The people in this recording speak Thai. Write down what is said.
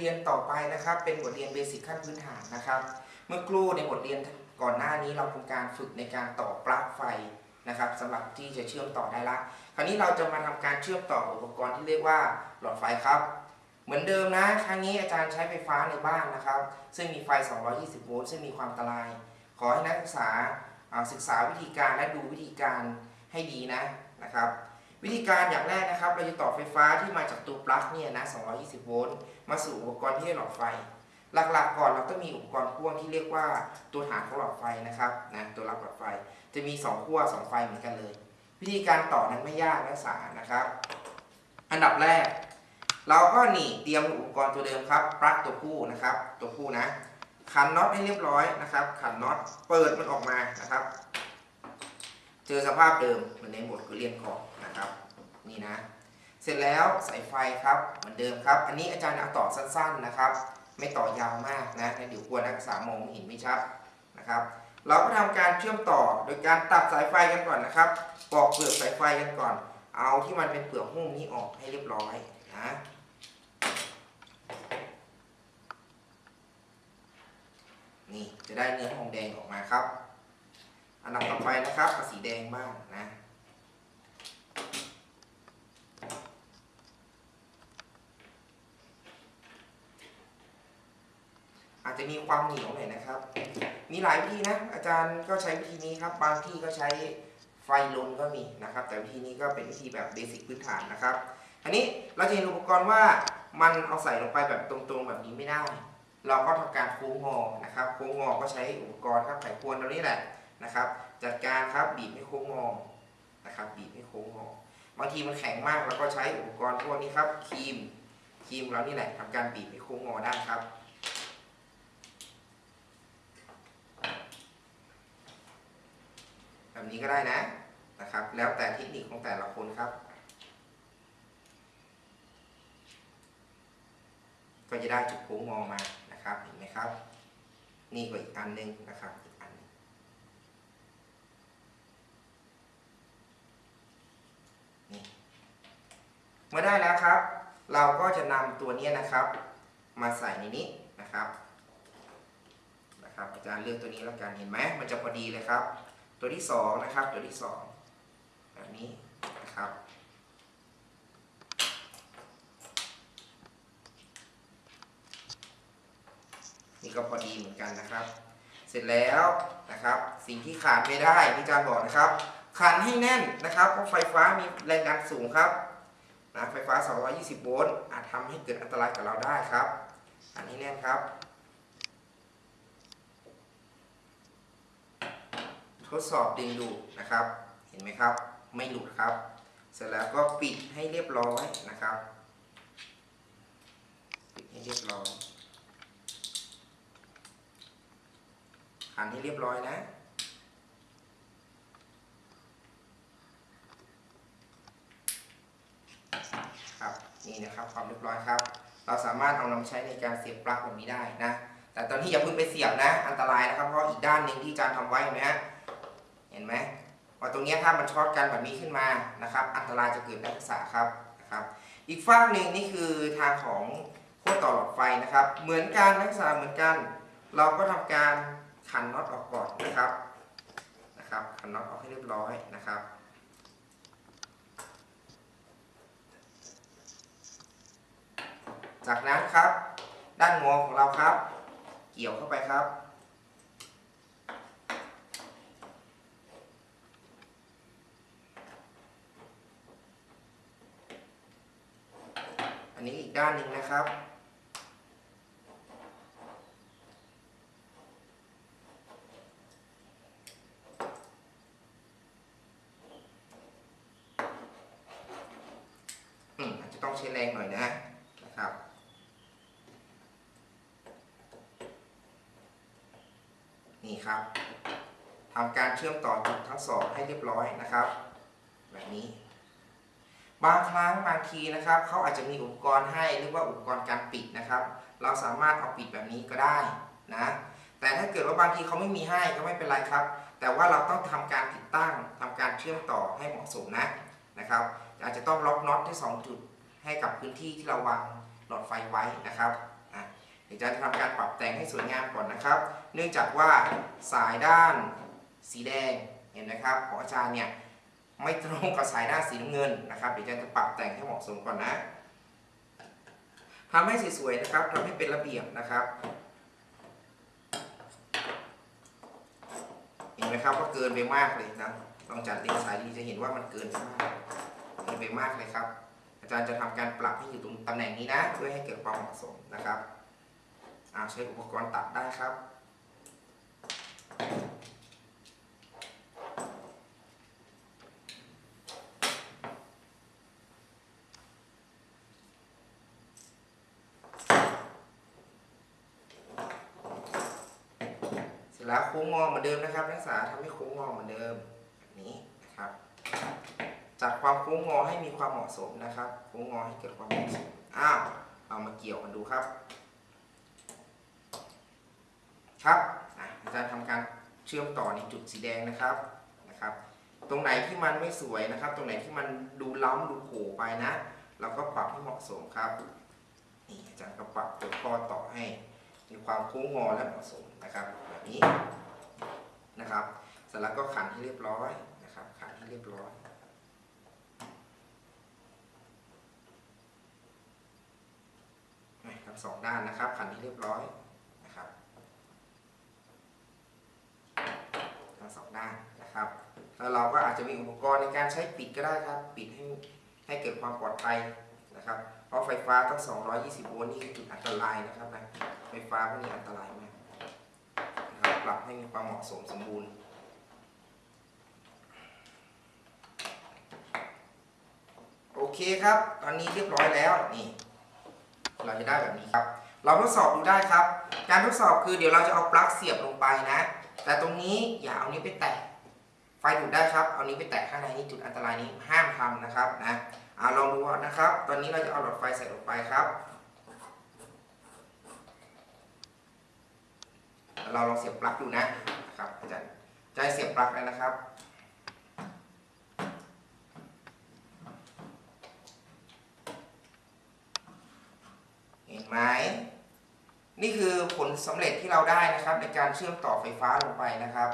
เรียนต่อไปนะครับ เป็นบทเรียนเบสิกขั้นพื้นฐานนะครับ เมื่อครู่ในบทเรียนก่อนหน้านี้เราทำการฝึกในการต่อปลั๊กไฟนะครับสำหรับที่จะเชื่อมต่อได้ละ คราวนี้เราจะมาทำการเชื่อมต่ออุปกรณ์ที่เรียกว่าหลอดไฟครับ เหมือนเดิมนะครั้งนี้อาจารย์ใช้ไฟฟ้าในบ้านนะครับ ซึ่งมีไฟ 220 โวลต์ซึ่งมีความอันตราย ขอให้นักศึกษาศึกษาวิธีการและดูวิธีการให้ดีนะนะครับ วิธีการอย่างแรกนะครับ เราจะต่อไฟฟ้าที่มาจากตัวปลั๊กเนี่ยนะ 220 โวลต์ มาสู่อุปกรณ์ที่ให้หลอดไฟ หลักๆก่อนเราต้องมีอุปกรณ์พ่วงที่เรียกว่าตัวฐานของหลอดไฟนะครับนะตัวรับหลอดไฟ จะมี2ขั้ว2ไฟเหมือนกันเลย วิธีการต่อนั้นไม่ยากนักศึกษานะครับ อันดับแรก เราก็หนีเตรียมอุปกรณ์ตัวเดิมครับ ปลั๊กตัวผู้นะครับ ตัวผู้นะ ขันน็อตให้เรียบร้อยนะครับ ขันน็อต เปิดมันออกมานะครับ เจอสภาพเดิมเหมือนในบทเรียนก่อน นี่นะ เสร็จแล้วสายไฟครับเหมือนเดิมครับ อันนี้อาจารย์เอาต่อสั้นๆนะครับ ไม่ต่อยาวมากนะเดี๋ยวกลัวนักศึกษามองไม่เห็นไม่ชัดนะครับ เราก็ทำการเชื่อมต่อโดยการตัดสายไฟกันก่อนนะครับปอกเปลือกสายไฟกันก่อน เอาที่มันเป็นเปลือกหุ้มนี้ออกให้เรียบร้อยนะนี่จะได้เนื้อทองแดงออกมาครับ อันดับต่อไปนะครับสีแดงบ้างนะ อาจจะมีความเหนียวหน่อยนะครับ มีหลายวิธีนะ อาจารย์ก็ใช้วิธีนี้ครับ บางที่ก็ใช้ไฟลนก็มีนะครับ แต่วิธีนี้ก็เป็นวิธีแบบเบสิกพื้นฐานนะครับ อันนี้เราจะเห็นอุปกรณ์ว่ามันเอาใส่ลงไปแบบตรงๆแบบนี้ไม่ได้ เราก็ทำการโค้งงอนะครับ โค้งงอก็ใช้อุปกรณ์ครับไขควรตัวนี้แหละนะครับ จัดการครับบีบให้โค้งงอนะครับ บีบให้โค้งงอบางทีมันแข็งมากเราก็ใช้อุปกรณ์พวกนี้ครับครีมครีมเรานี่แหละทำการบีบให้โค้งงอได้ครับ แบบนี้ก็ได้นะนะครับ แล้วแต่เทคนิคของแต่ละคนครับ ก็จะได้จุดโค้งงอมานะครับเห็นไหมครับ นี่ก็อีกอันหนึงนะครับอีกอันนี่เมื่อได้แล้วครับ เราก็จะนำตัวนี้นะครับ มาใส่ในนี้นะครับนะครับอาจารย์เลือกตัวนี้แล้วกันเห็นไหมมันจะพอดีเลยครับ ตัวที่สองนะครับ ตัวที่สองแบบนี้นะครับนี่ก็พอดีเหมือนกันนะครับ เสร็จแล้วนะครับ สิ่งที่ขาดไม่ได้ที่อาจารย์บอกนะครับขันให้แน่นนะครับเพราะไฟฟ้ามีแรงดันสูงครับนะไฟฟ้า 220 โวลต์อาจทำให้เกิดอันตรายกับเราได้ครับอันนี้แน่นครับ ทดสอบดึงดูนะครับ เห็นไหมครับ ไม่หลุดครับ เสร็จแล้วก็ปิดให้เรียบร้อยนะครับ ปิดให้เรียบร้อยขันให้เรียบร้อยนะครับนี่นะครับความเรียบร้อยครับ เราสามารถเอานำใช้ในการเสียบปลั๊กแบบนี้ได้นะ แต่ตอนที่อย่าเพิ่งไปเสียบนะ อันตรายนะครับ เพราะอีกด้านหนึ่งที่อาจารย์ทำไว้เห็นไหมฮะ เห็นไหมว่าตรงนี้ถ้ามันช็อตกันแบบนี้ขึ้นมานะครับ อันตรายจะเกิดนักศึกษาครับนะครับ อีกฝากหนึ่งนี่คือทางของขั้วต่อหลอดไฟนะครับ เหมือนกันนักศึกษาเหมือนกัน เราก็ทำการขันน็อตออกก่อนนะครับนะครับขันน็อตออกให้เรียบร้อยนะครับจากนั้นครับ ด้านงอของเราครับ เกี่ยวเข้าไปครับ อันนี้อีก ด้านหนึ่งนะครับนใช้แรงหน่อยนะนะครับนี่ครับทำการเชื่อมต่อจุดทั้งสองให้เรียบร้อยนะครับ แบบนี้ บางครั้งบางทีนะครับเขาอาจจะมีอุปกรณ์ให้เรียกว่าอุปกรณ์การปิดนะครับ เราสามารถเอาปิดแบบนี้ก็ได้นะแต่ถ้าเกิดว่าบางทีเขาไม่มีให้ก็ไม่เป็นไรครับ แต่ว่าเราต้องทำการติดตั้งทำการเชื่อมต่อให้เหมาะสมนะนะครับอาจจะต้องล็อกน็อตที่สองจุดให้กับพื้นที่ที่เราวางหลอดไฟไว้นะครับอะเดี๋ยวจะทำการปรับแต่งให้สวยงามก่อนนะครับ เนื่องจากว่าสายด้านสีแดงเห็นไหมครับของอาจารย์เนี่ย ไม่ตรงกับสายด้านสีน้ำเงินนะครับเดี๋ยวอาจารย์จะปรับแต่งให้เหมาะสมก่อนนะทำให้สวยๆนะครับทำให้เป็นระเบียบนะครับเห็นไหมครับว่าเกินไปมากเลยนะลองจัดเรียงสายดีจะเห็นว่ามันเกินไปมากเกินไปมากเลยครับ อาจารย์จะทำการปรับให้อยู่ตรงตำแหน่งนี้นะ เพื่อให้เกิดความเหมาะสมนะครับใช้อุปกรณ์ตัดได้ครับ แล้วโค้งงอเหมือนเดิมนะครับนักศึกษาทำให้โค้งงอเหมือนเดิมแบบนี้นะครับจัดความโค้งงอให้มีความเหมาะสมนะครับโค้งงอให้เกิดความเหมาะสมอ้าวเอามาเกี่ยวกันดูครับ ครับอาจารย์ทำการเชื่อมต่อในจุดสีแดงนะครับนะครับ ตรงไหนที่มันไม่สวยนะครับ ตรงไหนที่มันดูล้ำดูโผล่ไปนะ เราก็ปรับให้เหมาะสมครับนี่อาจารย์ก็ปรับตัวข้อต่อให้ ความโค้งงอและเหมาะสมนะครับแบบนี้นะครับเสร็จแล้วก็ขันให้เรียบร้อยนะครับขันให้เรียบร้อยทั้งสองด้านนะครับขันให้เรียบร้อยนะครับทั้งสองด้านนะครับแล้วเราก็อาจจะมีอุปกรณ์ในการใช้ปิดก็ได้ครับ ปิดให้ให้เกิดความปลอดภัยนะครับเพราะไฟฟ้าต้อง220 โวลต์นี่คือจุดอันตรายนะครับนะ ไฟฟ้าพวกนี้อันตรายมากนะครับปรับให้มีความเหมาะสมสมบูรณ์โอเคครับ ตอนนี้เรียบร้อยแล้วนี่ เราจะได้แบบนี้ครับ เราทดสอบดูได้ครับ การทดสอบคือเดี๋ยวเราจะเอาปลั๊กเสียบลงไปนะ แต่ตรงนี้อย่าเอานี้ไปแตะไฟดูดได้ครับ เอานี้ไปแตะข้างในนี่จุดอันตรายนี้ห้ามทำนะครับนะอ่าลองดูนะครับ ตอนนี้เราจะเอาหลอดไฟใส่ลงไปครับ เราลองเสียบปลั๊กดูนะครับอาจารย์จะให้เสียบปลั๊กแล้วนะครับเห็นไหมนี่คือผลสำเร็จที่เราได้นะครับ ในการเชื่อมต่อไฟฟ้าลงไปนะครับ